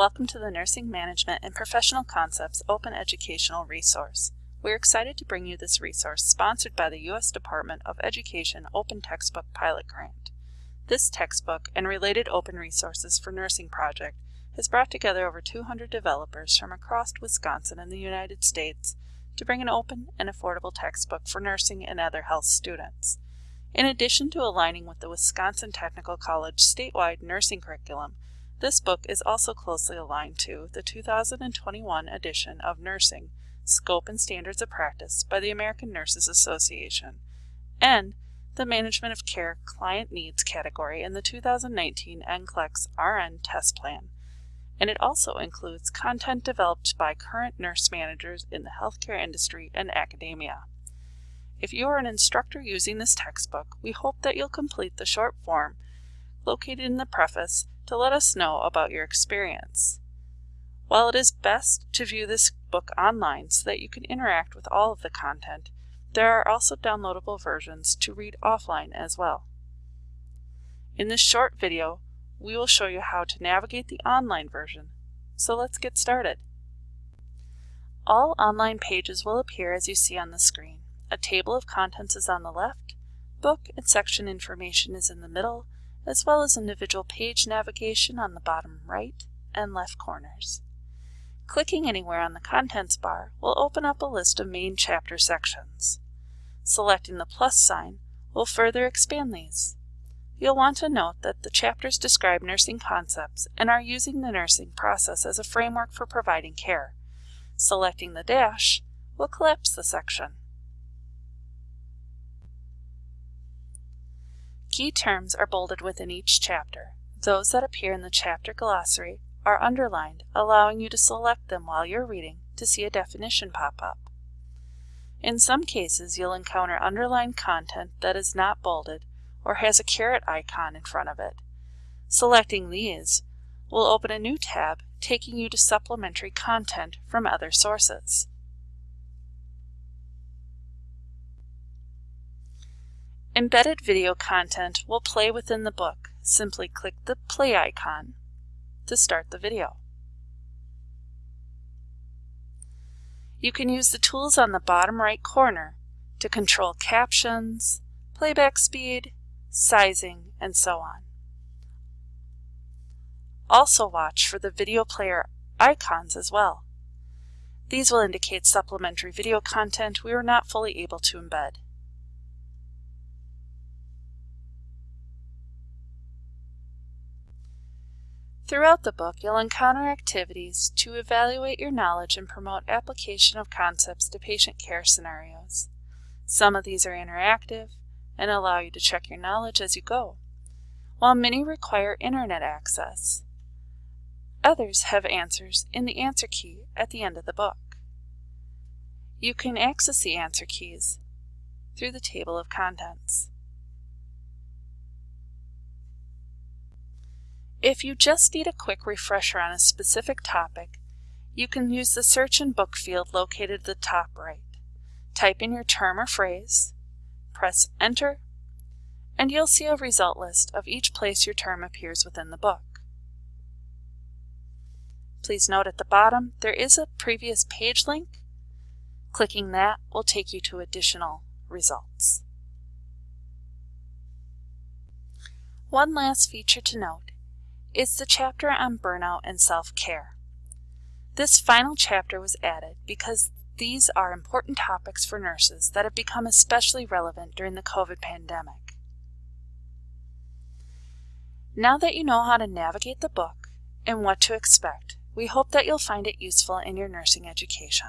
Welcome to the Nursing Management and Professional Concepts Open Educational Resource. We're excited to bring you this resource sponsored by the U.S. Department of Education Open Textbook Pilot Grant. This textbook and related open resources for nursing project has brought together over 200 developers from across Wisconsin and the United States to bring an open and affordable textbook for nursing and other health students. In addition to aligning with the Wisconsin Technical College statewide nursing curriculum, this book is also closely aligned to the 2021 edition of Nursing, Scope and Standards of Practice by the American Nurses Association, and the Management of Care Client Needs category in the 2019 NCLEX RN test plan, and it also includes content developed by current nurse managers in the healthcare industry and academia. If you are an instructor using this textbook, we hope that you'll complete the short form located in the preface to let us know about your experience. While it is best to view this book online so that you can interact with all of the content, there are also downloadable versions to read offline as well. In this short video, we will show you how to navigate the online version. So let's get started. All online pages will appear as you see on the screen. A table of contents is on the left, book and section information is in the middle, as well as individual page navigation on the bottom right and left corners. Clicking anywhere on the contents bar will open up a list of main chapter sections. Selecting the plus sign will further expand these. You'll want to note that the chapters describe nursing concepts and are using the nursing process as a framework for providing care. Selecting the dash will collapse the section. Key terms are bolded within each chapter. Those that appear in the chapter glossary are underlined, allowing you to select them while you're reading to see a definition pop up. In some cases, you'll encounter underlined content that is not bolded or has a caret icon in front of it. Selecting these will open a new tab taking you to supplementary content from other sources. Embedded video content will play within the book. Simply click the play icon to start the video. You can use the tools on the bottom right corner to control captions, playback speed, sizing, and so on. Also watch for the video player icons as well. These will indicate supplementary video content we were not fully able to embed. Throughout the book, you'll encounter activities to evaluate your knowledge and promote application of concepts to patient care scenarios. Some of these are interactive and allow you to check your knowledge as you go, while many require internet access. Others have answers in the answer key at the end of the book. You can access the answer keys through the table of contents. If you just need a quick refresher on a specific topic, you can use the Search and Book field located at the top right. Type in your term or phrase, press Enter, and you'll see a result list of each place your term appears within the book. Please note at the bottom there is a previous page link. Clicking that will take you to additional results. One last feature to note is the chapter on burnout and self-care. This final chapter was added because these are important topics for nurses that have become especially relevant during the COVID pandemic. Now that you know how to navigate the book and what to expect, we hope that you'll find it useful in your nursing education.